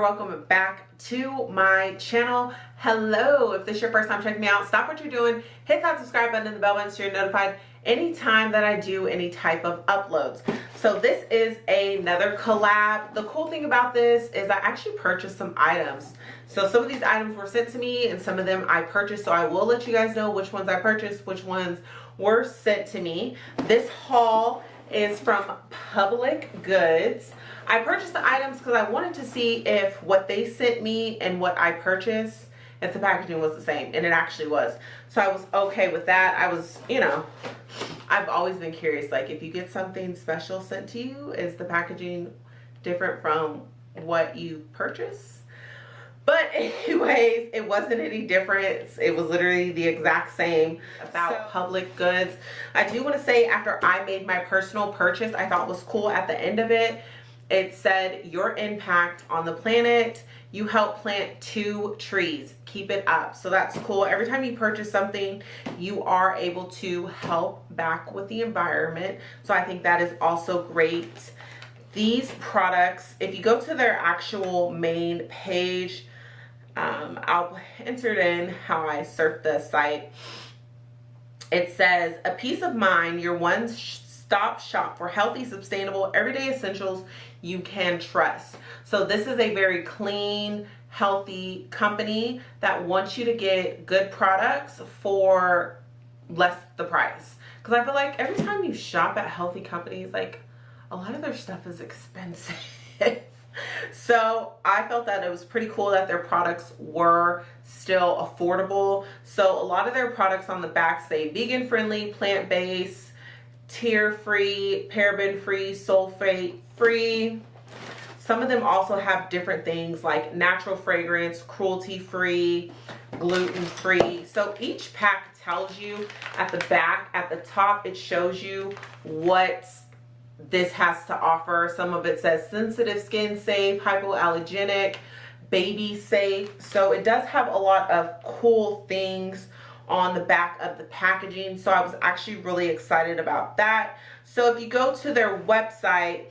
welcome welcome back to my channel. Hello. If this is your first time checking me out stop what you're doing. Hit that subscribe button and the bell button so you're notified anytime that I do any type of uploads. So this is another collab. The cool thing about this is I actually purchased some items. So some of these items were sent to me and some of them I purchased. So I will let you guys know which ones I purchased which ones were sent to me. This haul is from Public Goods I purchased the items because I wanted to see if what they sent me and what I purchased, if the packaging was the same. And it actually was. So I was okay with that. I was, you know, I've always been curious. Like if you get something special sent to you, is the packaging different from what you purchase? But anyways, it wasn't any difference. It was literally the exact same about so, public goods. I do want to say after I made my personal purchase, I thought was cool at the end of it. It said your impact on the planet. You help plant two trees. Keep it up. So that's cool. Every time you purchase something you are able to help back with the environment. So i think that is also great. These products if you go to their actual main page um, i'll enter in how i surf the site it says a peace of mind your one stop shop for healthy, sustainable, everyday essentials you can trust. So this is a very clean, healthy company that wants you to get good products for less the price. Because I feel like every time you shop at healthy companies, like a lot of their stuff is expensive. So I felt that it was pretty cool that their products were still affordable. So a lot of their products on the back say vegan friendly, plant-based, tear free, paraben free, sulfate free. Some of them also have different things like natural fragrance, cruelty free, gluten free. So each pack tells you at the back, at the top, it shows you what this has to offer. Some of it says sensitive skin safe, hypoallergenic, baby safe. So it does have a lot of cool things on the back of the packaging so I was actually really excited about that so if you go to their website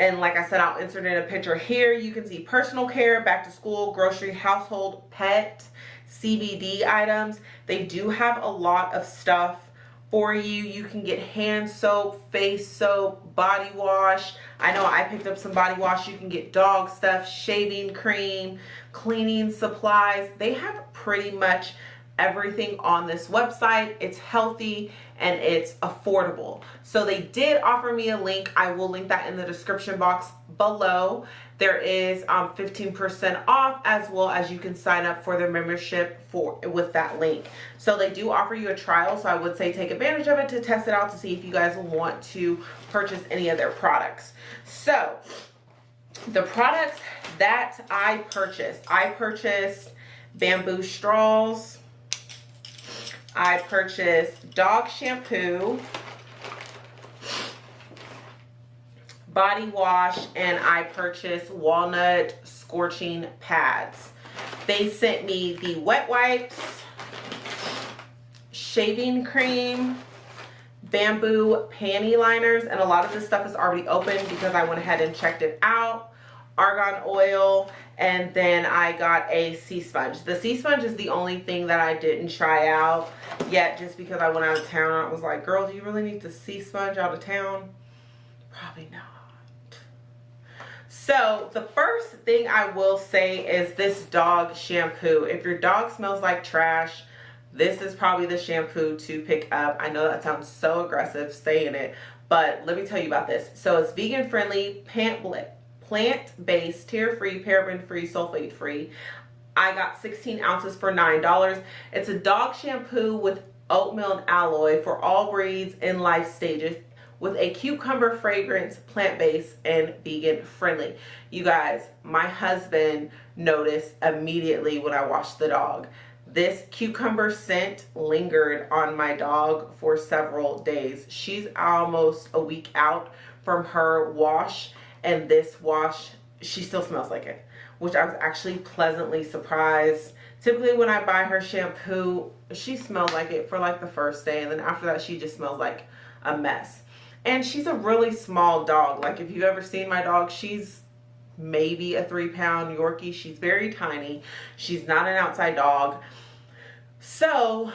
and like I said I'll insert in a picture here you can see personal care back to school grocery household pet CBD items they do have a lot of stuff for you. You can get hand soap face soap body wash. I know i picked up some body wash. You can get dog stuff shaving cream cleaning supplies. They have pretty much everything on this website. It's healthy and it's affordable. So they did offer me a link. I will link that in the description box below. There is 15% um, off as well as you can sign up for their membership for with that link. So they do offer you a trial. So I would say take advantage of it to test it out to see if you guys want to purchase any of their products. So the products that I purchased, I purchased bamboo straws, I purchased dog shampoo, body wash, and I purchased walnut scouring pads. They sent me the wet wipes, shaving cream, bamboo panty liners, and a lot of this stuff is already open because I went ahead and checked it out argan oil and then I got a sea sponge. The sea sponge is the only thing that I didn't try out yet just because I went out of town. I was like, girl, do you really need the sea sponge out of town? Probably not. So the first thing I will say is this dog shampoo. If your dog smells like trash, this is probably the shampoo to pick up. I know that sounds so aggressive saying it, but let me tell you about this. So it's vegan friendly, pant plant-based, tear-free, paraben-free, sulfate-free. I got 16 ounces for $9. It's a dog shampoo with oatmeal and aloe for all breeds and life stages with a cucumber fragrance, plant-based, and vegan-friendly. You guys, my husband noticed immediately when I washed the dog. This cucumber scent lingered on my dog for several days. She's almost a week out from her wash and this wash she still smells like it which I was actually pleasantly surprised typically when I buy her shampoo she smells like it for like the first day and then after that she just smells like a mess and she's a really small dog like if you've ever seen my dog she's maybe a three pound Yorkie. She's very tiny. She's not an outside dog. So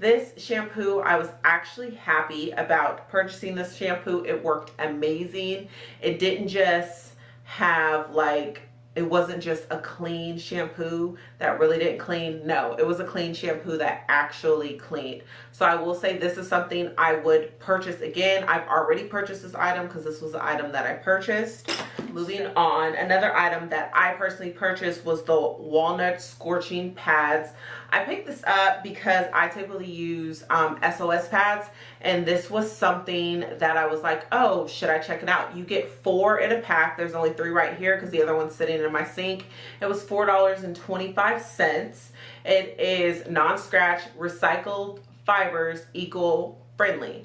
this shampoo, I was actually happy about purchasing this shampoo. It worked amazing. It didn't just have like it wasn't just a clean shampoo that really didn't clean. No it was a clean shampoo that actually cleaned. So i will say this is something i would purchase again. I've already purchased this item because this was the item that i purchased. Moving on another item that i personally purchased was the walnut scouring pads. I picked this up because i typically use um, sos pads and this was something that i was like oh should i check it out? You get four in a pack. There's only three right here because the other one's sitting in my sink. It was four dollars and 25 cents. It is non-scratch recycled fibers eco friendly.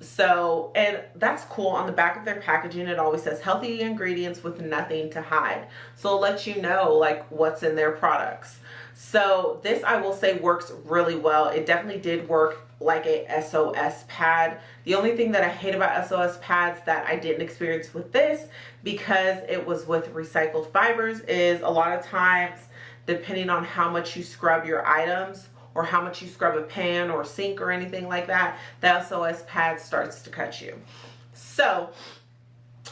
So and that's cool. On the back of their packaging it always says healthy ingredients with nothing to hide. So it lets you know like what's in their products so this i will say works really well it definitely did work like a sos pad the only thing that i hate about sos pads that i didn't experience with this because it was with recycled fibers is a lot of times depending on how much you scrub your items or how much you scrub a pan or sink or anything like that, the SOS pad starts to cut you. So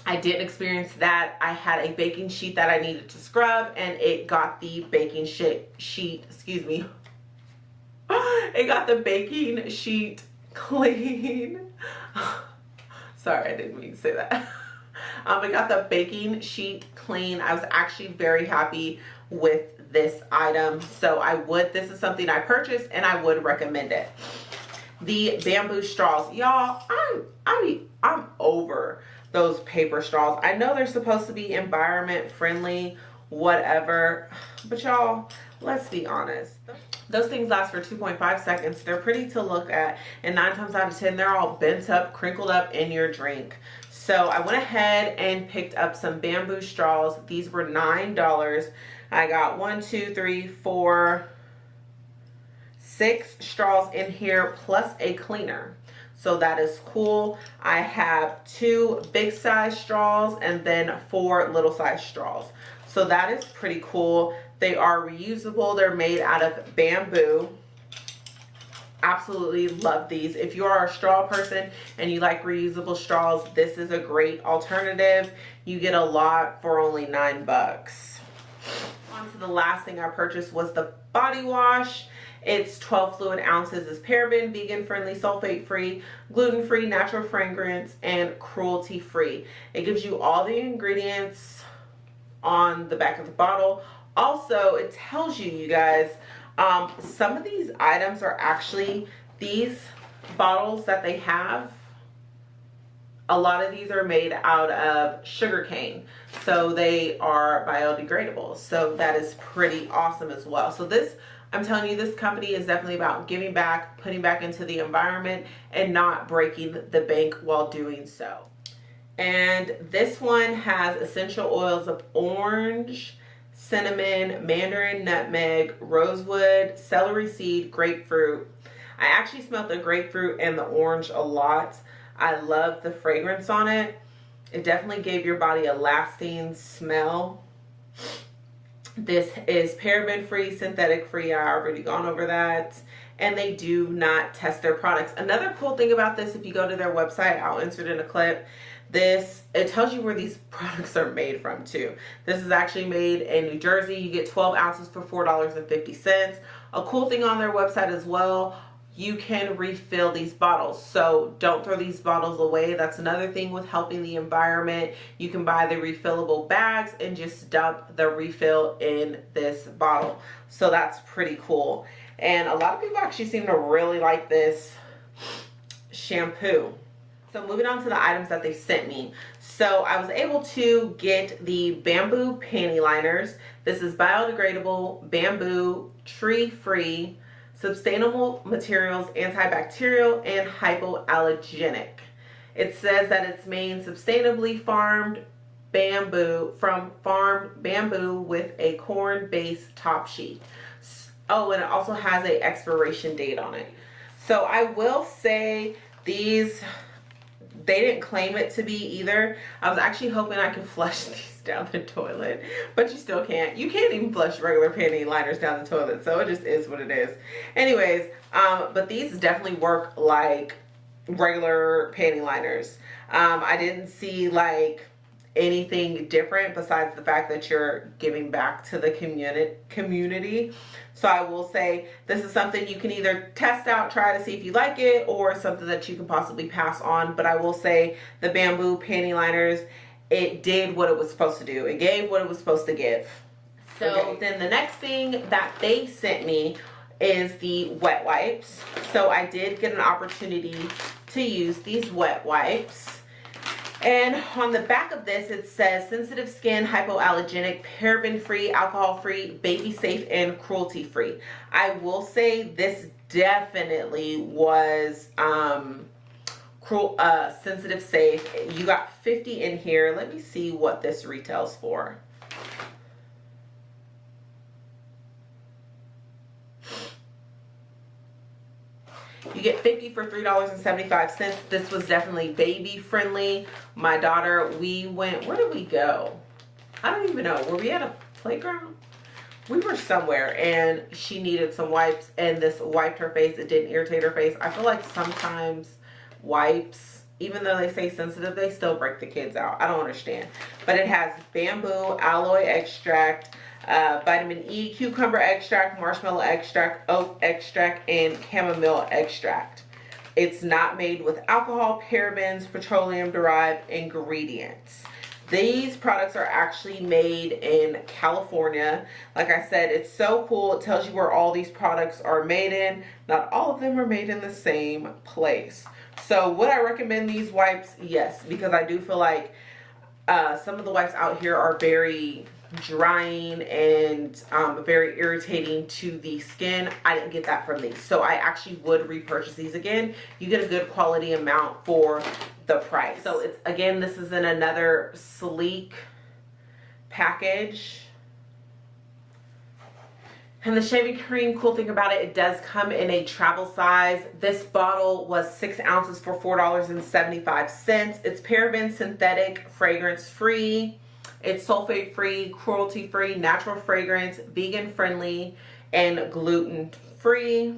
I did experience that. I had a baking sheet that I needed to scrub and it got the baking sheet, excuse me, it got the baking sheet clean. Sorry, I didn't mean to say that. Um, I got the baking sheet clean. I was actually very happy with this item so i would this is something i purchased and i would recommend it the bamboo straws y'all i'm i mean i'm over those paper straws. I know they're supposed to be environment friendly whatever but y'all let's be honest. Those things last for 2.5 seconds. They're pretty to look at and nine times out of ten they're all bent up crinkled up in your drink. So i went ahead and picked up some bamboo straws. These were nine dollars. I got one, two, three, four, six straws in here plus a cleaner. So that is cool. I have two big size straws and then four little size straws. So that is pretty cool. They are reusable. They're made out of bamboo. Absolutely love these. If you are a straw person and you like reusable straws, this is a great alternative. You get a lot for only nine bucks on to the last thing I purchased was the body wash. It's 12 fluid ounces. It's paraben, vegan friendly, sulfate free, gluten free, natural fragrance, and cruelty free. It gives you all the ingredients on the back of the bottle. Also, it tells you, you guys, um, some of these items are actually these bottles that they have a lot of these are made out of sugar cane. So they are biodegradable. So that is pretty awesome as well. So this i'm telling you this company is definitely about giving back putting back into the environment and not breaking the bank while doing so. And this one has essential oils of orange cinnamon mandarin nutmeg rosewood celery seed grapefruit. I actually smelled the grapefruit and the orange a lot I love the fragrance on it. It definitely gave your body a lasting smell. This is paraben free, synthetic free. I already gone over that. And they do not test their products. Another cool thing about this, if you go to their website, I'll insert in a clip. This, it tells you where these products are made from too. This is actually made in New Jersey. You get 12 ounces for $4.50. A cool thing on their website as well you can refill these bottles. So don't throw these bottles away. That's another thing with helping the environment. You can buy the refillable bags and just dump the refill in this bottle. So that's pretty cool. And a lot of people actually seem to really like this shampoo. So moving on to the items that they sent me. So I was able to get the bamboo panty liners. This is biodegradable bamboo tree free sustainable materials, antibacterial, and hypoallergenic. It says that it's made sustainably farmed bamboo from farmed bamboo with a corn-based top sheet. Oh, and it also has a expiration date on it. So I will say these they didn't claim it to be either. I was actually hoping I could flush these down the toilet, but you still can't. You can't even flush regular panty liners down the toilet, so it just is what it is. Anyways, um, but these definitely work like regular panty liners. Um, I didn't see like anything different besides the fact that you're giving back to the community community. So i will say this is something you can either test out try to see if you like it or something that you can possibly pass on. But i will say the bamboo panty liners it did what it was supposed to do. It gave what it was supposed to give. So okay. then the next thing that they sent me is the wet wipes. So i did get an opportunity to use these wet wipes and on the back of this, it says sensitive skin, hypoallergenic, paraben free, alcohol free, baby safe, and cruelty free. I will say this definitely was um, cruel, uh, sensitive safe. You got 50 in here. Let me see what this retails for. You get 50 for $3.75. This was definitely baby friendly. My daughter, we went, where did we go? I don't even know. Were we at a playground? We were somewhere and she needed some wipes and this wiped her face. It didn't irritate her face. I feel like sometimes wipes, even though they say sensitive, they still break the kids out. I don't understand. But it has bamboo, aloe extract, uh, vitamin E, cucumber extract, marshmallow extract, oat extract, and chamomile extract. It's not made with alcohol, parabens, petroleum derived ingredients. These products are actually made in California. Like I said, it's so cool. It tells you where all these products are made in. Not all of them are made in the same place. So would I recommend these wipes? Yes, because I do feel like uh, some of the wipes out here are very drying and um, very irritating to the skin. I didn't get that from these. So I actually would repurchase these again. You get a good quality amount for the price. So it's again, this is in another sleek package. And the shaving cream, cool thing about it, it does come in a travel size. This bottle was six ounces for $4.75. It's paraben synthetic, fragrance free. It's sulfate free, cruelty free, natural fragrance, vegan friendly, and gluten free.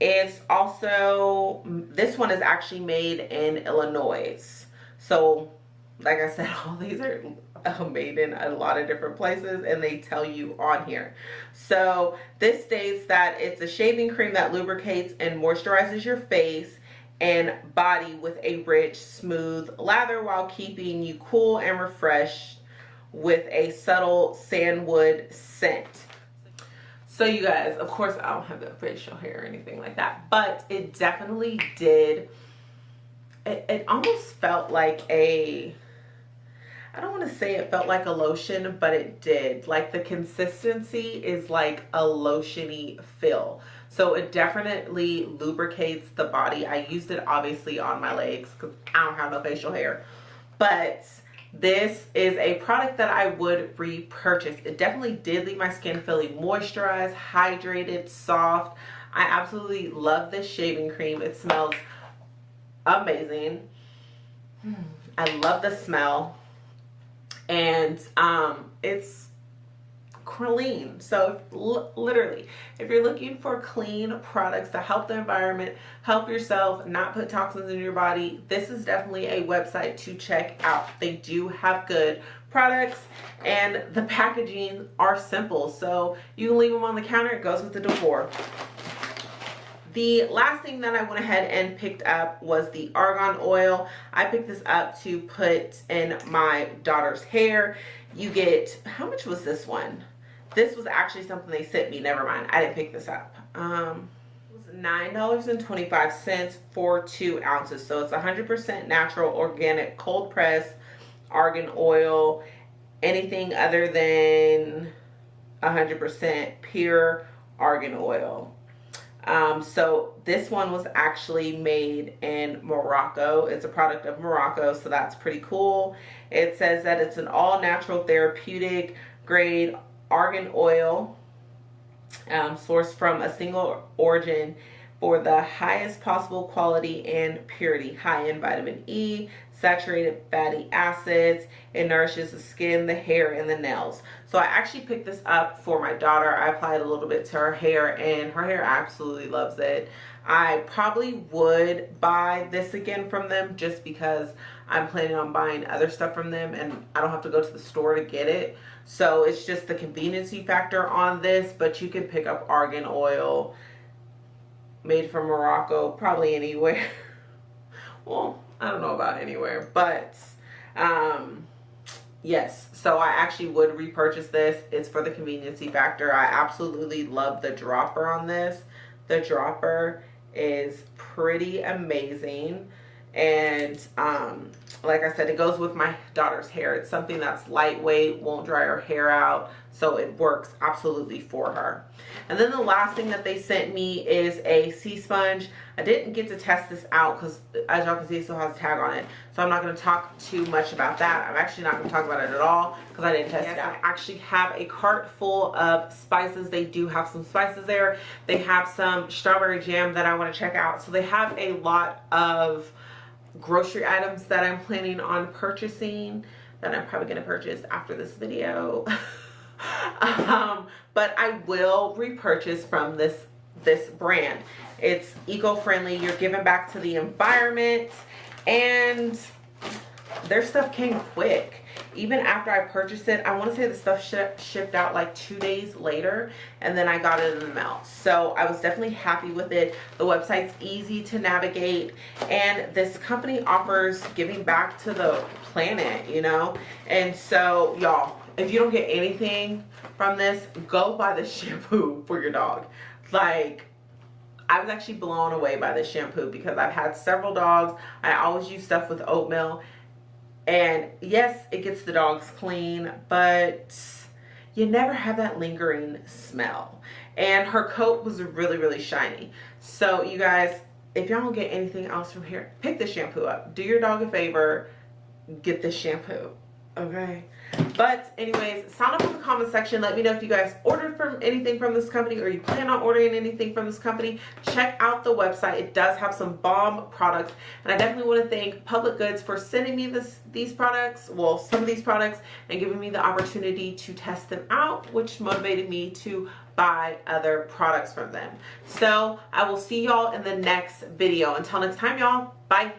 It's also, this one is actually made in Illinois. So, like I said, all these are uh, made in a lot of different places and they tell you on here. So this states that it's a shaving cream that lubricates and moisturizes your face and body with a rich, smooth lather while keeping you cool and refreshed with a subtle sandwood scent. So you guys, of course, I don't have the facial hair or anything like that, but it definitely did, it, it almost felt like a, I don't want to say it felt like a lotion, but it did. Like the consistency is like a lotiony feel. So it definitely lubricates the body. I used it obviously on my legs because I don't have no facial hair. But this is a product that I would repurchase. It definitely did leave my skin feeling moisturized, hydrated, soft. I absolutely love this shaving cream. It smells amazing. I love the smell. And um, it's clean so literally if you're looking for clean products to help the environment help yourself not put toxins in your body this is definitely a website to check out they do have good products and the packaging are simple so you can leave them on the counter it goes with the decor the last thing that I went ahead and picked up was the argan oil. I picked this up to put in my daughter's hair. You get, how much was this one? This was actually something they sent me. Never mind. I didn't pick this up. Um, it was $9.25 for two ounces. So it's 100% natural, organic, cold pressed argan oil. Anything other than 100% pure argan oil. Um, so this one was actually made in Morocco. It's a product of Morocco, so that's pretty cool. It says that it's an all natural therapeutic grade argan oil um, sourced from a single origin for the highest possible quality and purity, high in vitamin E, saturated fatty acids. It nourishes the skin, the hair, and the nails. So I actually picked this up for my daughter. I applied a little bit to her hair and her hair absolutely loves it. I probably would buy this again from them just because I'm planning on buying other stuff from them and I don't have to go to the store to get it. So it's just the conveniency factor on this, but you can pick up argan oil made from Morocco, probably anywhere. well, I don't know about anywhere, but um, yes. So I actually would repurchase this. It's for the conveniency factor. I absolutely love the dropper on this. The dropper is pretty amazing and um, like I said it goes with my daughter's hair. It's something that's lightweight won't dry her hair out so it works absolutely for her. And then the last thing that they sent me is a sea sponge. I didn't get to test this out because as y'all can see it still has a tag on it. So I'm not going to talk too much about that. I'm actually not going to talk about it at all because I didn't test yes, it out I actually have a cart full of spices. They do have some spices there. They have some strawberry jam that I want to check out. So they have a lot of grocery items that I'm planning on purchasing that I'm probably going to purchase after this video. um, but I will repurchase from this this brand. It's eco-friendly. You're giving back to the environment and their stuff came quick even after I purchased it, I want to say the stuff sh shipped out like two days later and then I got it in the mail. So I was definitely happy with it. The website's easy to navigate and this company offers giving back to the planet, you know? And so y'all, if you don't get anything from this, go buy the shampoo for your dog. Like, I was actually blown away by this shampoo because I've had several dogs. I always use stuff with oatmeal and yes, it gets the dogs clean, but you never have that lingering smell. And her coat was really, really shiny. So you guys, if y'all don't get anything else from here, pick the shampoo up. Do your dog a favor, get the shampoo, okay? But anyways, sound up in the comment section. Let me know if you guys ordered from anything from this company or you plan on ordering anything from this company. Check out the website. It does have some bomb products. And I definitely want to thank Public Goods for sending me this these products, well, some of these products, and giving me the opportunity to test them out, which motivated me to buy other products from them. So I will see y'all in the next video. Until next time, y'all. Bye.